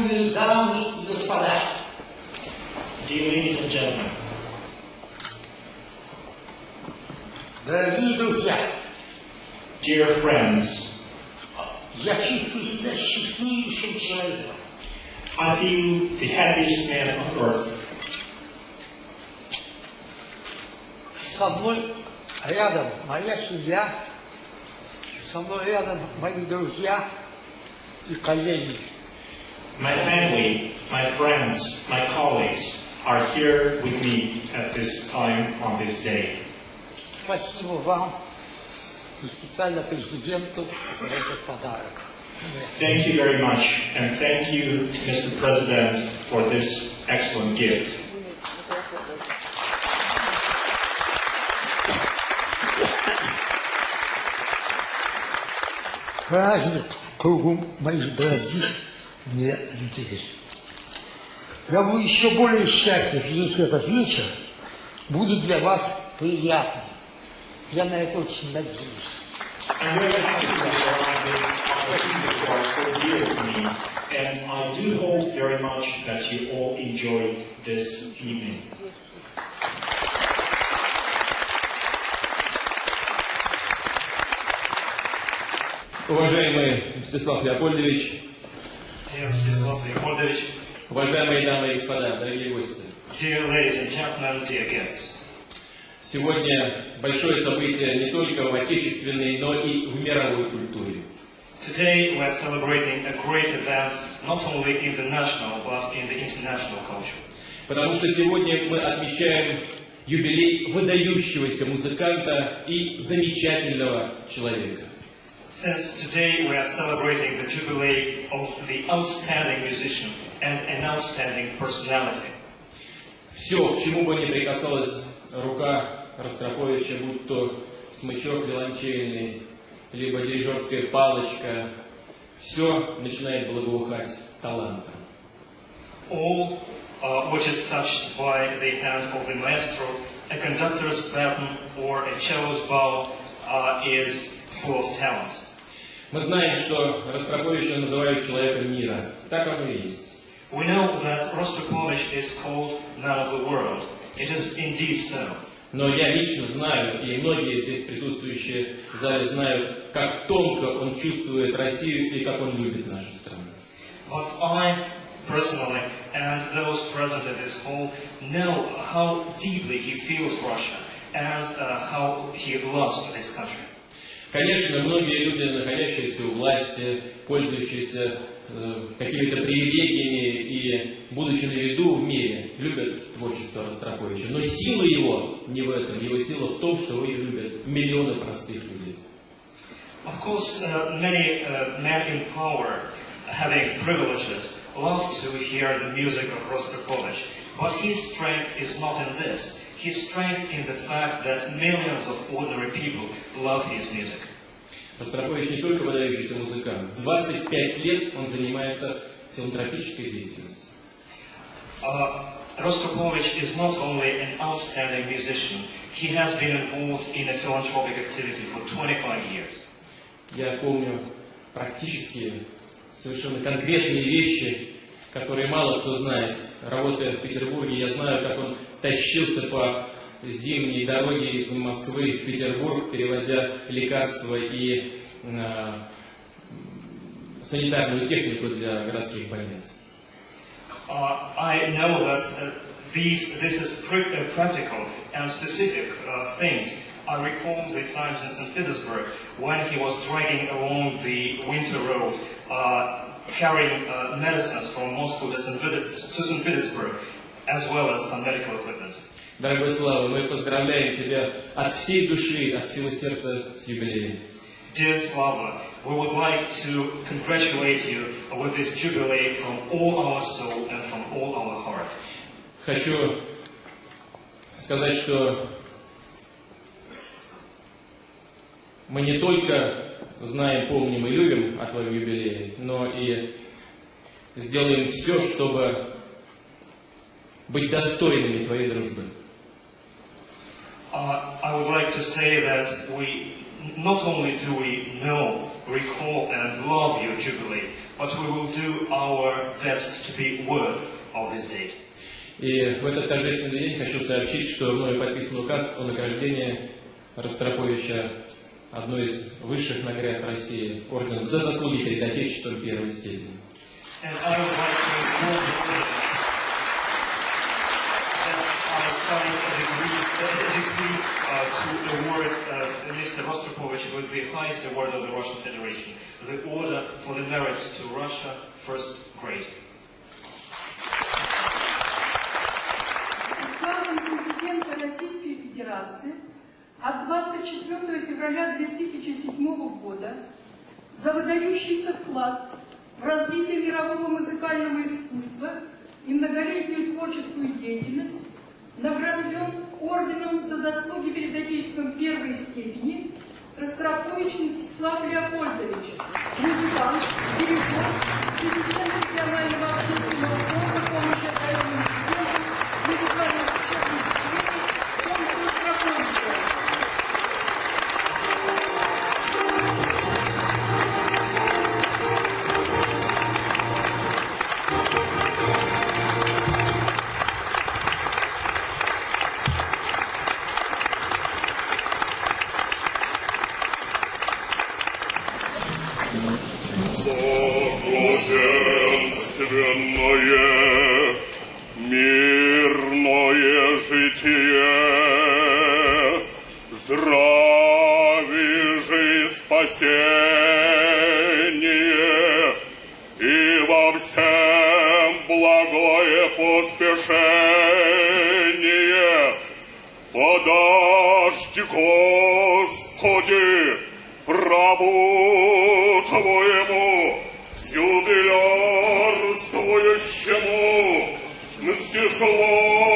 Ангелы, дамы и господа. Дорогие друзья. Dear friends. Я чувствую себя счастливейшим человеком. I feel the happiest man on earth. Со мной рядом моя семья, со мной рядом мои друзья и коллеги. My family, my friends, my colleagues are here with me at this time on this day. Спасибо вам и специально президенту за этот подарок. Thank you very much, and thank you, Mr. President, for this excellent gift. Праздник кругом моих дорогих мне людей. Я буду еще более счастлив, если этот вечер будет для вас приятным. Я на это очень надеюсь. And I do hope very much that you all enjoy this evening. Уважаемый Мстислав Леопольдович, уважаемые дамы и господа, дорогие гости, сегодня большое событие не только в отечественной, но и в мировой культуре. today we are celebrating a great event not only in the national but in the international culture. Потому что сегодня мы отмечаем юбилей выдающегося музыканта и замечательного человека. Since today we are celebrating the jubilee of the outstanding musician and an outstanding personality. Все, к чему бы ни прикасалась рука Ростроповича, будь то смычок виолончельный, либо дирижерская палочка, все начинает благоухать талантом. All uh, which is touched by the hand of the maestro, a conductor's baton or a cello's bow uh, is full of talent. Мы знаем, что Ростроповича называют человеком мира. Так оно и есть. We know that Rostropovich is called man of the world. It is indeed so. Но я лично знаю, и многие здесь присутствующие в зале знают, как тонко он чувствует Россию и как он любит нашу страну. But I personally and those present at this hall know how deeply he feels Russia and uh, how he loves this country. Конечно, многие люди, находящиеся у власти, пользующиеся э, какими-то привилегиями и будучи на виду в мире, любят творчество Ростроповича. Но сила его не в этом. Его сила в том, что его любят миллионы простых людей. Of course, uh, many uh, men in power, having privileges, love to hear the music of Rostropovich. But his strength is not in this. His strength in the fact that millions of ordinary people love his music. Ростропович не только выдающийся музыкант. 25 лет он занимается филантропической деятельностью. Uh, Rostropovich is not only an outstanding musician, he has been involved in a philanthropic activity for 25 years. Я помню практически совершенно конкретные вещи, которые мало кто знает. Работая в Петербурге, я знаю, как он тащился по зимней дороге из Москвы в Петербург, перевозя лекарства и э, санитарную технику для городских больниц. Uh, I know that uh, these, this is pr- uh, practical and specific uh, things. I recall the times in St. Petersburg when he was dragging along the winter road, uh, carrying uh, medicines from Moscow to St. Petersburg, as well as some medical equipment. Дорогой Слава, мы поздравляем тебя от всей души, от всего сердца с юбилеем. Dear Slava, we would like to congratulate you with this jubilee from all our soul and from all our heart. Хочу сказать, что мы не только знаем, помним и любим о твоем юбилее, но и сделаем все, чтобы быть достойными твоей дружбы. Uh, I would like to say that we not only do we know, recall, and love your jubilee, but we will do our best to be worth of this date. И в этот торжественный день хочу сообщить, что мною подписан указ о награждении Ростроповича одной из высших наград России, орденом за заслуги перед Отечеством первой степени. And I would like to inform the President that I signed a decree, a decree uh, to award uh, Mr. Rostropovich with the highest award of the Russian Federation, the Order for the Merits to Russia, first grade. Российской Федерации от 24 февраля 2007 года за выдающийся вклад в развитие мирового музыкального искусства и многолетнюю творческую деятельность награжден орденом за заслуги перед Отечеством первой степени Ростропович Мстислав Леопольдович, музыкант, дирижер, президент Благоденственное, мирное житие, здравие же спасение, и во всем благое поспешение. Подашь, Господи, рабу Твоему, Let's.